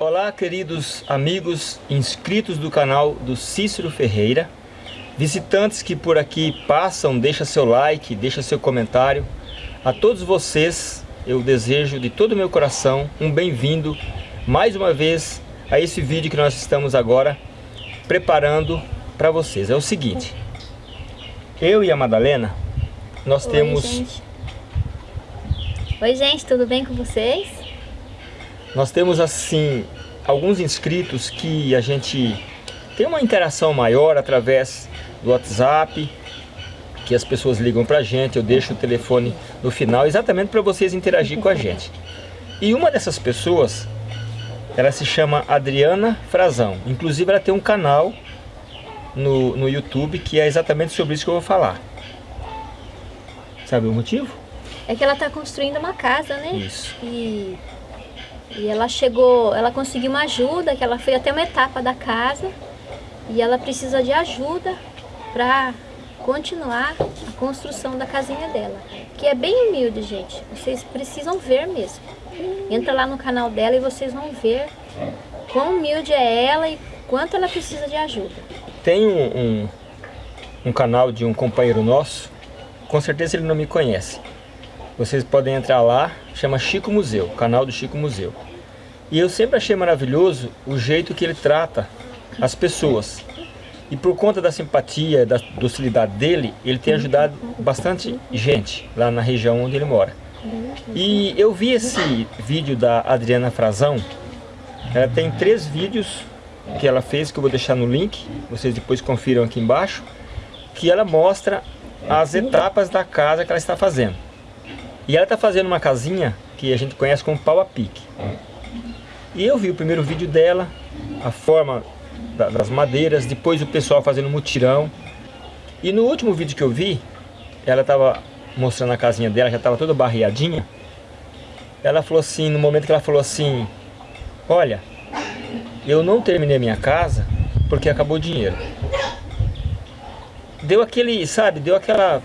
Olá, queridos amigos inscritos do canal do Cícero Ferreira. Visitantes que por aqui passam, deixa seu like, deixa seu comentário. A todos vocês, eu desejo de todo o meu coração um bem-vindo mais uma vez a esse vídeo que nós estamos agora preparando para vocês. É o seguinte, eu e a Madalena, nós Oi, temos... Gente. Oi, gente, tudo bem com vocês? Nós temos assim alguns inscritos que a gente tem uma interação maior através do WhatsApp, que as pessoas ligam pra gente, eu deixo o telefone no final exatamente para vocês interagir com a gente. E uma dessas pessoas, ela se chama Adriana Frazão. Inclusive ela tem um canal no, no YouTube que é exatamente sobre isso que eu vou falar. Sabe o motivo? É que ela está construindo uma casa, né? Isso. E, e ela chegou, ela conseguiu uma ajuda, que ela foi até uma etapa da casa e ela precisa de ajuda para continuar a construção da casinha dela, que é bem humilde, gente. Vocês precisam ver mesmo. Entra lá no canal dela e vocês vão ver quão humilde é ela e quanto ela precisa de ajuda. Tem um, um, um canal de um companheiro nosso, com certeza ele não me conhece. Vocês podem entrar lá, chama Chico Museu, canal do Chico Museu. E eu sempre achei maravilhoso o jeito que ele trata as pessoas. E por conta da simpatia, da docilidade dele, ele tem ajudado bastante gente lá na região onde ele mora. E eu vi esse vídeo da Adriana Frazão, ela tem três vídeos que ela fez, que eu vou deixar no link, vocês depois confiram aqui embaixo, que ela mostra as etapas da casa que ela está fazendo. E ela está fazendo uma casinha que a gente conhece como pau a pique. E eu vi o primeiro vídeo dela, a forma das madeiras, depois o pessoal fazendo mutirão. E no último vídeo que eu vi, ela estava mostrando a casinha dela, já estava toda barreadinha. Ela falou assim, no momento que ela falou assim, olha, eu não terminei minha casa porque acabou o dinheiro. Deu aquele, sabe, deu aquela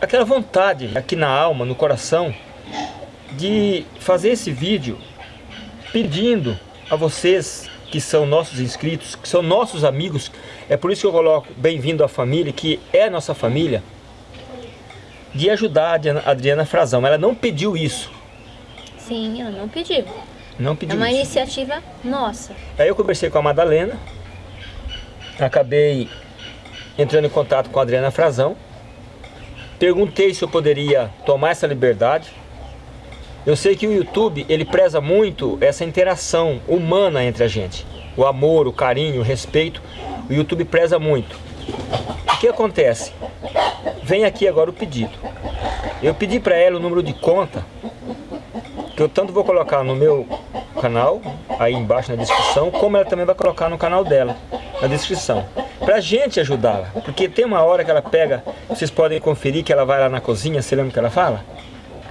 aquela vontade aqui na alma, no coração, de fazer esse vídeo pedindo a vocês que são nossos inscritos, que são nossos amigos, é por isso que eu coloco bem-vindo à família, que é a nossa família, de ajudar a Adriana Frazão. Ela não pediu isso. Sim, ela não pediu. Não pediu É uma isso. iniciativa nossa. Aí eu conversei com a Madalena, acabei entrando em contato com a Adriana Frazão, perguntei se eu poderia tomar essa liberdade. Eu sei que o YouTube, ele preza muito essa interação humana entre a gente. O amor, o carinho, o respeito, o YouTube preza muito. O que acontece? Vem aqui agora o pedido. Eu pedi para ela o número de conta, que eu tanto vou colocar no meu canal, aí embaixo na descrição, como ela também vai colocar no canal dela, na descrição. Pra gente ajudá-la, porque tem uma hora que ela pega, vocês podem conferir que ela vai lá na cozinha, você lembra o que ela fala?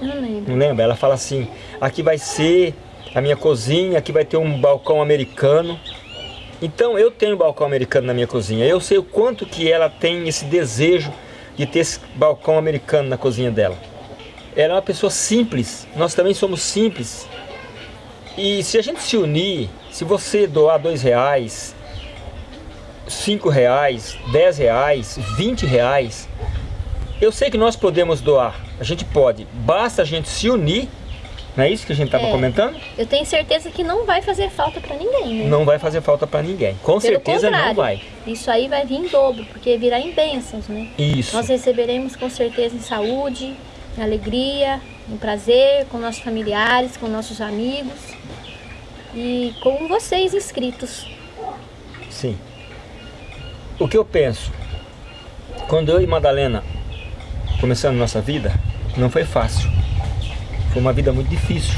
Eu não lembro. Não lembra? Ela fala assim, aqui vai ser a minha cozinha, aqui vai ter um balcão americano. Então eu tenho balcão americano na minha cozinha, eu sei o quanto que ela tem esse desejo de ter esse balcão americano na cozinha dela. Ela é uma pessoa simples, nós também somos simples. E se a gente se unir, se você doar dois reais, cinco reais, dez reais, vinte reais, eu sei que nós podemos doar, a gente pode, basta a gente se unir, não é isso que a gente estava É. comentando? Eu tenho certeza que não vai fazer falta para ninguém, né? Não vai fazer falta para ninguém, com Pelo certeza não vai. Isso aí vai vir em dobro, porque virá em bênçãos, né? Isso, Nós receberemos com certeza em saúde, em alegria, em prazer, com nossos familiares, com nossos amigos e com vocês inscritos. sim. O que eu penso, quando eu e Madalena começamos nossa vida, não foi fácil. Foi uma vida muito difícil.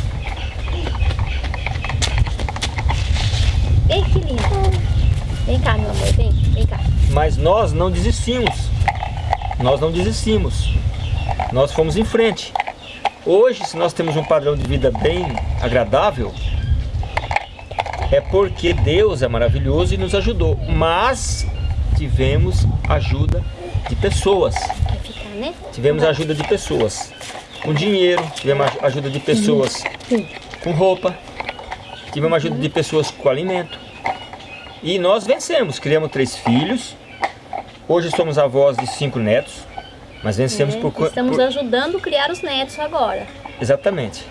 Ei, que lindo! Vem cá, meu amor, vem, vem cá. Mas nós não desistimos. Nós não desistimos. Nós fomos em frente. Hoje, se nós temos um padrão de vida bem agradável, é porque Deus é maravilhoso e nos ajudou. Mas tivemos ajuda de pessoas. Tivemos ajuda de pessoas com dinheiro, tivemos ajuda de pessoas com roupa, tivemos ajuda de pessoas com alimento. E nós vencemos, criamos três filhos. Hoje somos avós de cinco netos. Mas vencemos É, por... Estamos por... ajudando a criar os netos agora. Exatamente.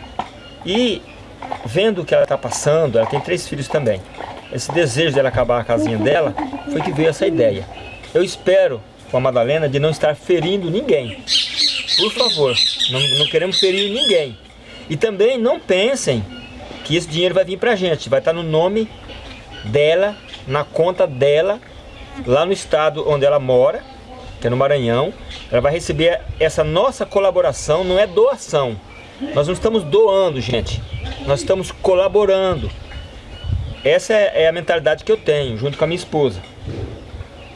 E vendo o que ela está passando, ela tem três filhos também. Esse desejo dela acabar a casinha dela, foi que veio essa ideia. Eu espero com a Madalena de não estar ferindo ninguém. Por favor, não, não queremos ferir ninguém. E também não pensem que esse dinheiro vai vir pra gente. Vai estar no nome dela, na conta dela, lá no estado onde ela mora, que é no Maranhão. Ela vai receber essa nossa colaboração, não é doação. Nós não estamos doando, gente. Nós estamos colaborando. Essa é é a mentalidade que eu tenho, junto com a minha esposa.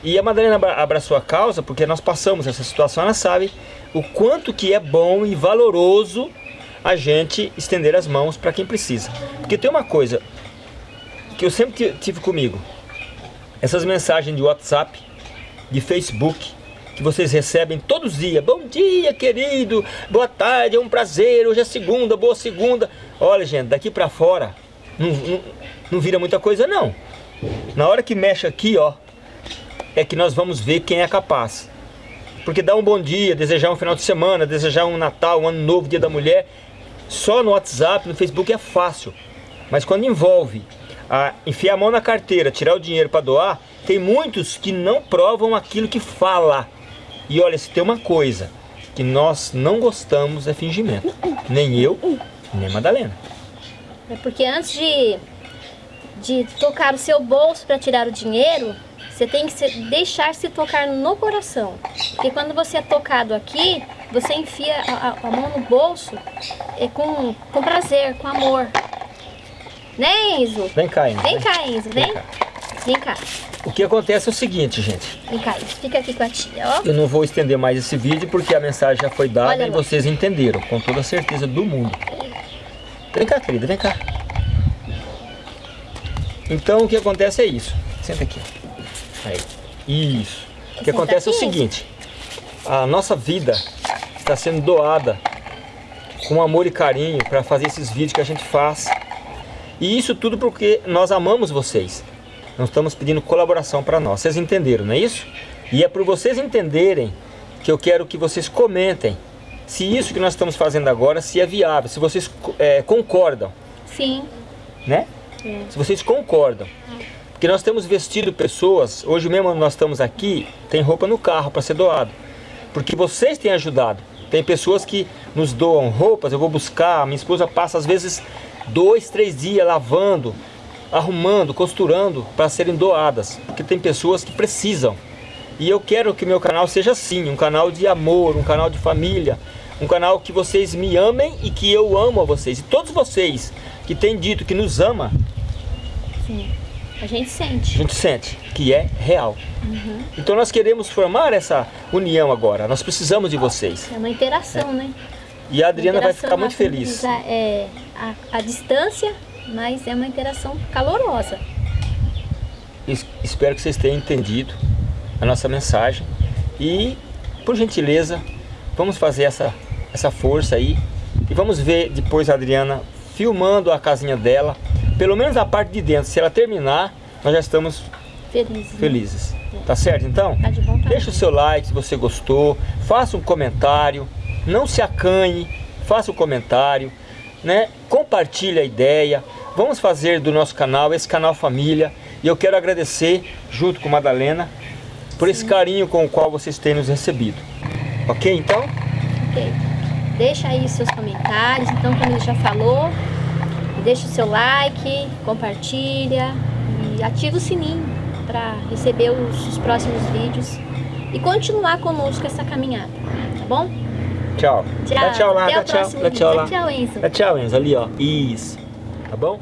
E a Madalena abra- abraçou a causa porque nós passamos essa situação, ela sabe o quanto que é bom e valoroso a gente estender as mãos para quem precisa. Porque tem uma coisa que eu sempre ti- tive comigo. Essas mensagens de WhatsApp, de Facebook, que vocês recebem todos os dias. Bom dia, querido. Boa tarde, é um prazer. Hoje é segunda, boa segunda. Olha, gente, daqui para fora não, não, não vira muita coisa não. Na hora que mexe aqui, ó, é que nós vamos ver quem é capaz. Porque dar um bom dia, desejar um final de semana, desejar um Natal, um Ano Novo, Dia da Mulher, só no WhatsApp, no Facebook é fácil. Mas quando envolve a enfiar a mão na carteira, tirar o dinheiro para doar, tem muitos que não provam aquilo que fala. E olha, se tem uma coisa que nós não gostamos é fingimento. Nem eu, nem Madalena. É porque antes de, de tocar o seu bolso para tirar o dinheiro, você tem que se, deixar se tocar no coração. Porque quando você é tocado aqui, você enfia a, a- a mão no bolso é, com, com prazer, com amor. Né, Enzo? Vem cá, Enzo. Vem cá, Enzo, vem. Vem cá. Vem cá, O que acontece é o seguinte, gente. vem cá, Enzo. Fica aqui com a tia, ó. Eu não vou estender mais esse vídeo porque a mensagem já foi dada Olha e lá. vocês entenderam, com toda a certeza do mundo. Vem cá, querida, vem cá. Então o que acontece é isso. Senta aqui. Aí. Isso. O que acontece é o seguinte. A nossa vida está sendo doada com amor e carinho para fazer esses vídeos que a gente faz. E isso tudo porque nós amamos vocês. Nós estamos pedindo colaboração para nós. Vocês entenderam, não é isso? E é por vocês entenderem que eu quero que vocês comentem se isso que nós estamos fazendo agora se é viável, se vocês eh, concordam, Sim. né? É. Se vocês concordam. Porque nós temos vestido pessoas, hoje mesmo nós estamos aqui, tem roupa no carro para ser doado. Porque vocês têm ajudado. Tem pessoas que nos doam roupas, eu vou buscar, minha esposa passa às vezes dois, três dias lavando, arrumando, costurando para serem doadas. Porque tem pessoas que precisam. E eu quero que o meu canal seja assim, um canal de amor, um canal de família, um canal que vocês me amem e que eu amo a vocês. E todos vocês que têm dito que nos ama, Sim. A gente a sente. gente sente que é real. Então nós queremos formar essa união agora. Nós precisamos de vocês. É uma interação, né? E a Adriana vai ficar muito a- feliz. É, a, a distância, mas é uma interação calorosa. Es- Espero que vocês tenham entendido a nossa mensagem. E, por gentileza, vamos fazer essa, essa força aí. E vamos ver depois a Adriana filmando a casinha dela. Pelo menos a parte de dentro. Se ela terminar, nós já estamos Feliz. né? felizes. Tá certo então? Tá de bom tamanho. Deixa o seu like se você gostou, faça um comentário, não se acanhe, faça um comentário, né? Compartilhe a ideia. Vamos fazer do nosso canal esse canal família. E eu quero agradecer, junto com Madalena, por esse carinho com o qual vocês têm nos recebido. Ok, então? Ok. Deixa aí os seus comentários, então como ele já falou, deixa o seu like, compartilha e ativa o sininho para receber os, os próximos vídeos e continuar conosco essa caminhada, tá bom? Tchau. Tchau. Dá tchau lá, Até dá o tchau. Dá tchau lá. Dá tchau, Enzo. Dá tchau, Enzo, ali ó. Isso. Tá bom?